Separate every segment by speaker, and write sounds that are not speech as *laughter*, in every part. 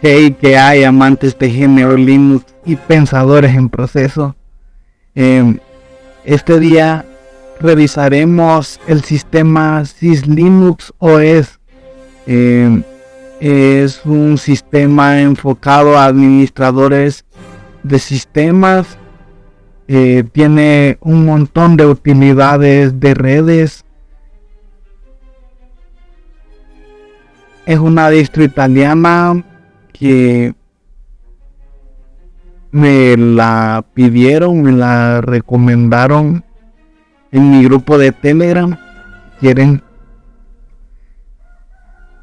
Speaker 1: Hey, que hay amantes de GNU Linux y pensadores en proceso. Em, este día revisaremos el sistema SysLinux OS. Em, es un sistema enfocado a administradores de sistemas. Eh, tiene un montón de utilidades de redes. Es una distro italiana que me la pidieron, me la recomendaron en mi grupo de Telegram. Quieren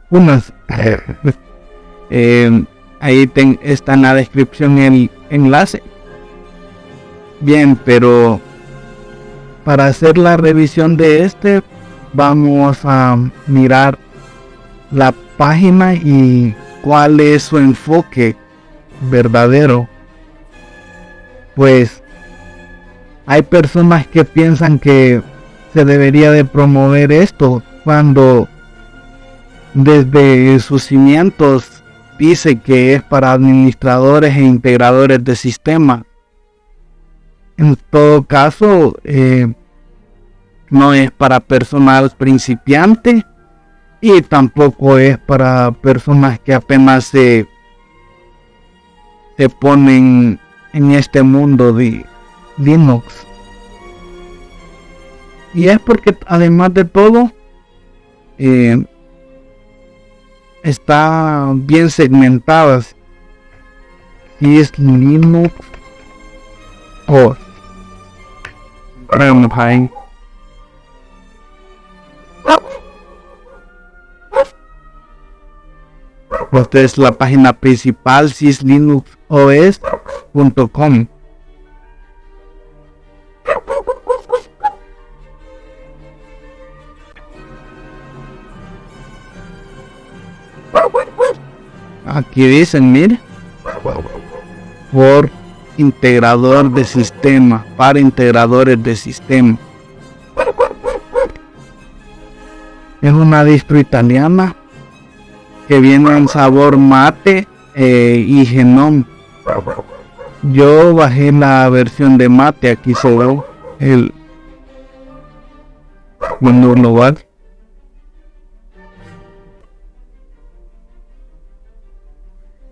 Speaker 1: unas. *laughs* Eh, ahí está en la descripción el enlace. Bien, pero para hacer la revisión de este, vamos a mirar la página y cuál es su enfoque verdadero. Pues hay personas que piensan que se debería de promover esto cuando desde sus cimientos dice que es para administradores e integradores de sistemas. En todo caso, eh, no es para personal principiante y tampoco es para personas que apenas se, se ponen en este mundo de Linux. Y es porque además de todo, eh, está bien segmentadas. Si es Linux o Esta es la página principal syslinuxos.com. Aquí dicen, mire, por integrador de sistema, para integradores de sistema. Es una distro italiana que viene en sabor mate eh, y genome. Yo bajé la versión de mate, aquí ve el menú global.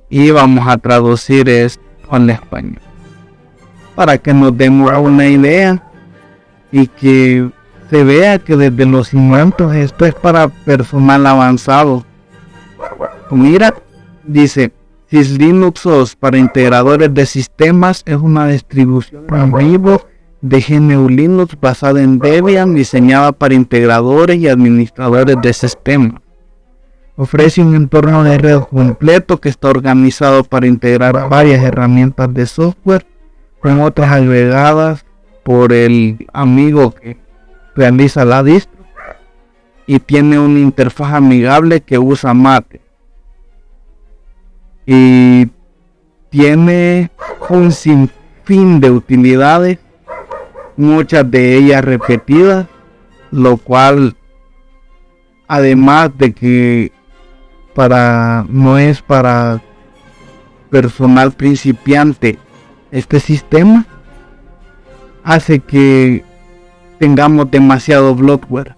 Speaker 1: Y vamos a traducir esto al español para que nos demos una idea y que se vea que desde los cimientos esto es para personal avanzado Mira, dice, Syslinux OS para integradores de sistemas es una distribución en vivo de GNU Linux basada en Debian, diseñada para integradores y administradores de sistemas. Ofrece un entorno de red completo que está organizado para integrar varias herramientas de software con otras agregadas por el amigo que realiza la distro y tiene una interfaz amigable que usa Mate y tiene un sinfín de utilidades, muchas de ellas repetidas, lo cual además de que para no es para personal principiante este sistema hace que tengamos demasiado bloatware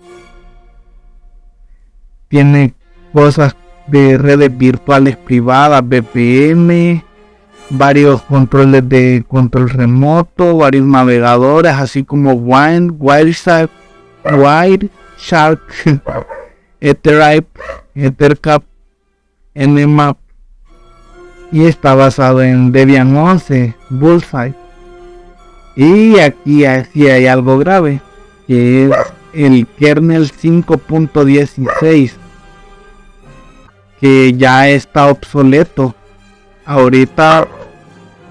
Speaker 1: tiene cosas de redes virtuales privadas, VPN, varios controles de control remoto, varios navegadores, así como Wine, Wireshark, Wireshark, Ethertype, Ethercap, Nmap y está basado en Debian 11, Bullseye. Y aquí así hay algo grave, que es el kernel 5.16 que ya está obsoleto. Ahorita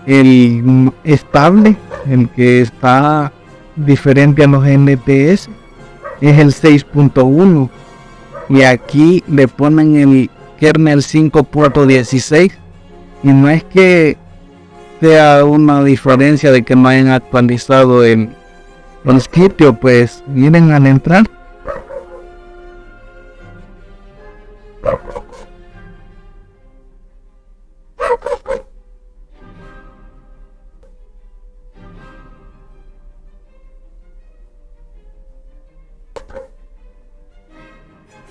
Speaker 1: el estable, el que está diferente a los NTS, es el 6.1. Y aquí le ponen el kernel 5.16. Y no es que sea una diferencia de que no hayan actualizado el, el sitio, pues miren al entrar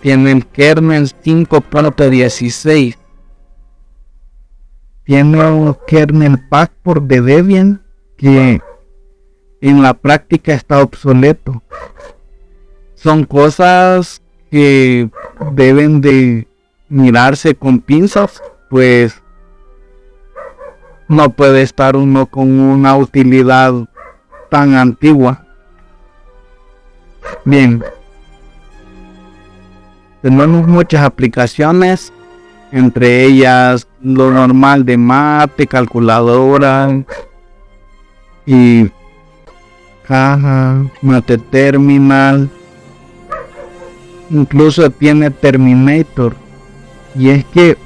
Speaker 1: tiene el kernel 5.16. Tiene un kernel pack por de Debian que en la práctica está obsoleto. Son cosas que deben de mirarse con pinzas, pues no puede estar uno con una utilidad tan antigua. Bien, tenemos muchas aplicaciones, entre ellas lo normal de mate, calculadora y caja, mate terminal, incluso tiene Terminator. Y es que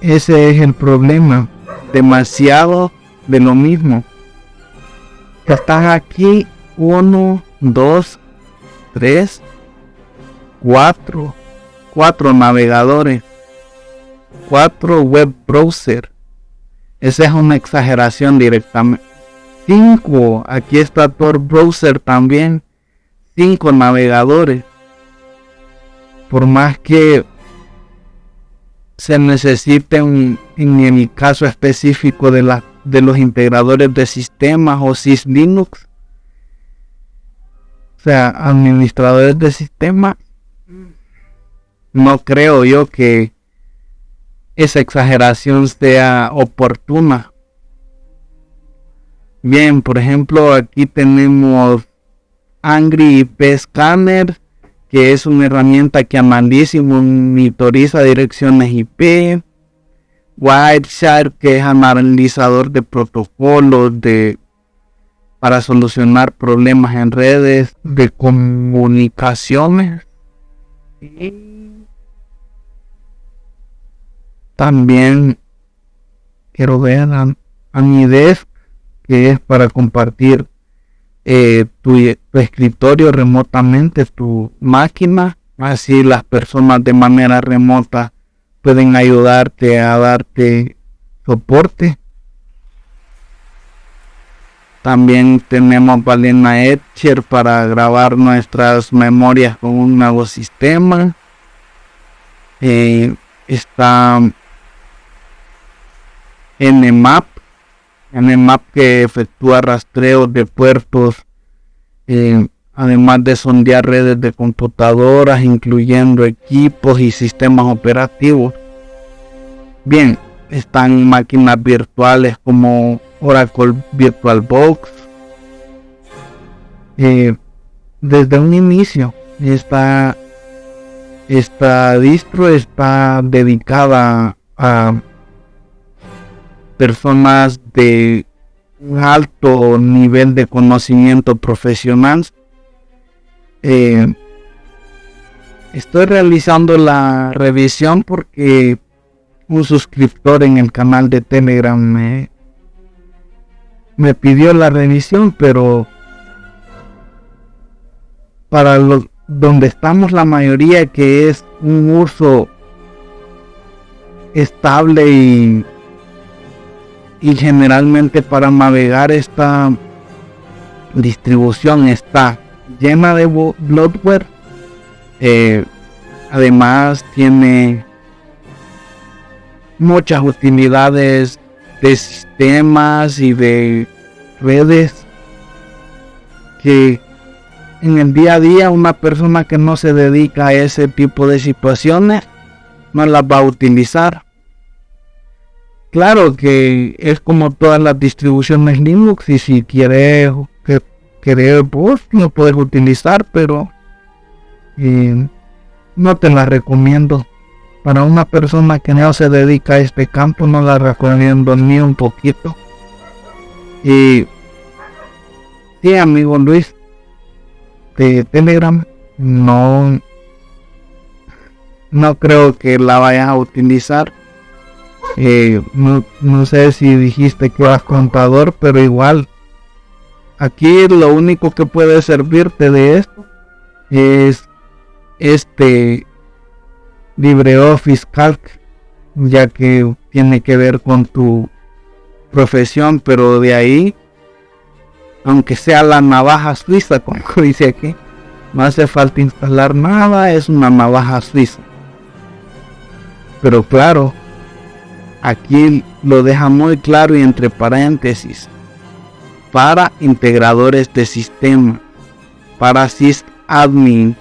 Speaker 1: ese es el problema. Demasiado de lo mismo. Están aquí uno, dos, tres, cuatro, cuatro navegadores, cuatro web browser. Esa es una exageración directamente. Cinco, aquí está Tor browser también. Cinco navegadores. Por más que se necesite en el caso específico de, la, de los integradores de sistemas o syslinux o sea administradores de sistemas no creo yo que esa exageración sea oportuna bien por ejemplo aquí tenemos Angry IP Scanner que es una herramienta que y monitoriza direcciones IP. Wireshark, que es analizador de protocolos de, para solucionar problemas en redes de comunicaciones. También quiero ver a, a mi desk, que es para compartir eh, tu, escritorio remotamente, tu máquina, así las personas de manera remota pueden ayudarte a darte soporte. También tenemos Valena Etcher para grabar nuestras memorias con un nuevo sistema. Eh, está Nmap Nmap que efectúa rastreo de puertos, eh, además de sondear redes de computadoras, incluyendo equipos y sistemas operativos. Bien, están máquinas virtuales como Oracle VirtualBox. Eh, desde un inicio, esta, esta distro está dedicada a personas de un alto nivel de conocimiento profesional. Eh, estoy realizando la revisión porque un suscriptor en el canal de Telegram me, me pidió la revisión, pero para lo, donde estamos la mayoría que es un uso estable y y generalmente para navegar esta distribución está llena de bloatware eh, además tiene muchas utilidades de sistemas y de redes que en el día a día una persona que no se dedica a ese tipo de situaciones no las va a utilizar Claro que es como todas las distribuciones Linux y si quieres que querer vos lo puedes utilizar, pero eh, no te la recomiendo. Para una persona que no se dedica a este campo no la recomiendo ni un poquito. Y sí, amigo Luis, de Telegram no no creo que la vayas a utilizar eh, no, sé si dijiste que eras contador, pero igual. Aquí lo único que puede servirte de esto es este LibreOffice Calc, ya que tiene que ver con tu profesión, pero de ahí, aunque sea la navaja suiza, como *laughs* dice aquí, No hace falta instalar nada, es una navaja suiza. Pero claro, aquí lo deja muy claro y entre paréntesis. Para integradores de sistema, para sysadmin,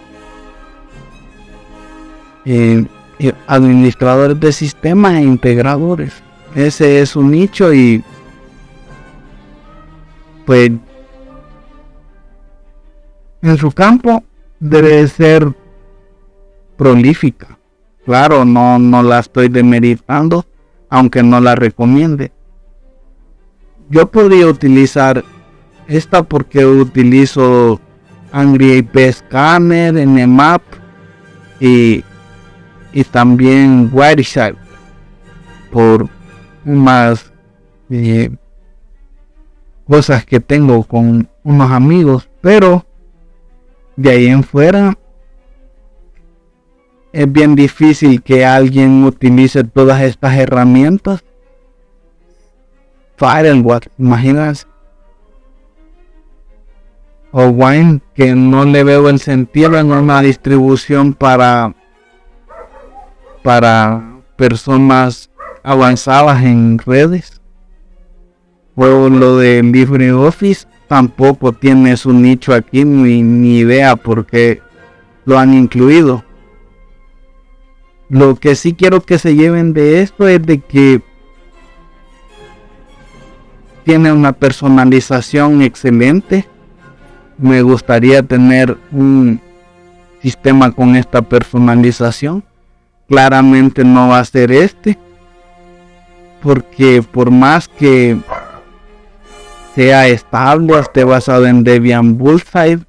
Speaker 1: eh, eh, administradores de sistemas e integradores. Ese es un nicho y pues en su campo debe ser prolífica. Claro, no, no la estoy demeritando, aunque no la recomiende. Yo podría utilizar esta porque utilizo Angry IP Scanner, Nmap y, y también Wireshark por más eh, cosas que tengo con unos amigos, pero de ahí en fuera es bien difícil que alguien utilice todas estas herramientas. Firewall, imaginas. O Wine, que no le veo el sentido en una distribución para para personas avanzadas en redes. O lo de LibreOffice tampoco tiene su nicho aquí, ni, ni idea por qué lo han incluido. Lo que sí quiero que se lleven de esto es de que tiene una personalización excelente. Me gustaría tener un sistema con esta personalización. Claramente no va a ser este. Porque por más que sea estable, esté basado en Debian Bullseye,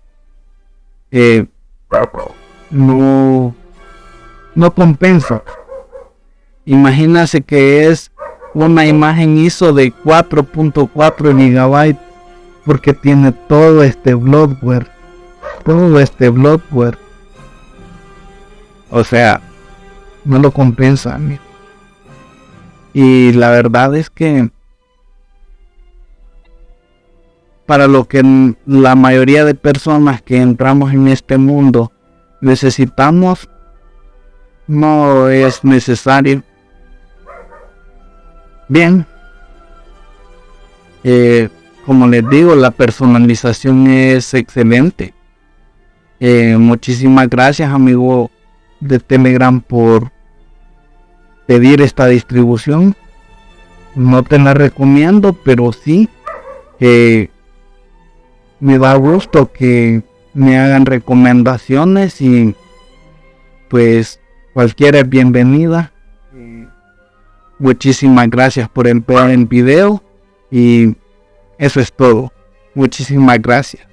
Speaker 1: eh, no no compensa. Imagínase que es una imagen ISO de 4.4 gigabytes porque tiene todo este bloatware. Todo este bloatware. O sea, no lo compensa. Y la verdad es que para lo que la mayoría de personas que entramos en este mundo necesitamos no es necesario. Bien. Eh, como les digo, la personalización es excelente. Eh, muchísimas gracias, amigo de Telegram, por pedir esta distribución. No te la recomiendo, pero sí me da gusto que me hagan recomendaciones y pues Cualquiera es bienvenida. Muchísimas gracias por el, el video y eso es todo. Muchísimas gracias.